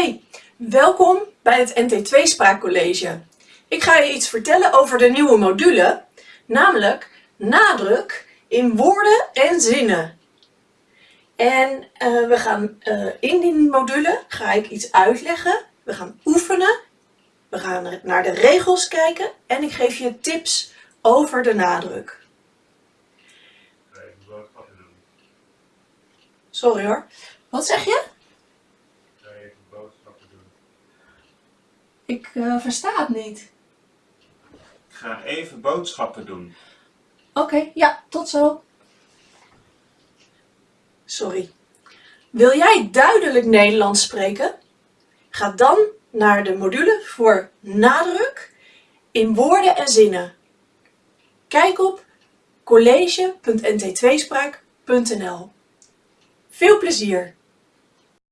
Hi, welkom bij het NT2 Spraakcollege. Ik ga je iets vertellen over de nieuwe module, namelijk nadruk in woorden en zinnen. En uh, we gaan uh, in die module ga ik iets uitleggen, we gaan oefenen, we gaan naar de regels kijken en ik geef je tips over de nadruk. Sorry hoor. Wat zeg je? Ik uh, versta het niet. Ik ga even boodschappen doen. Oké, okay, ja, tot zo. Sorry. Wil jij duidelijk Nederlands spreken? Ga dan naar de module voor nadruk in woorden en zinnen. Kijk op college.nt2spraak.nl. Veel plezier!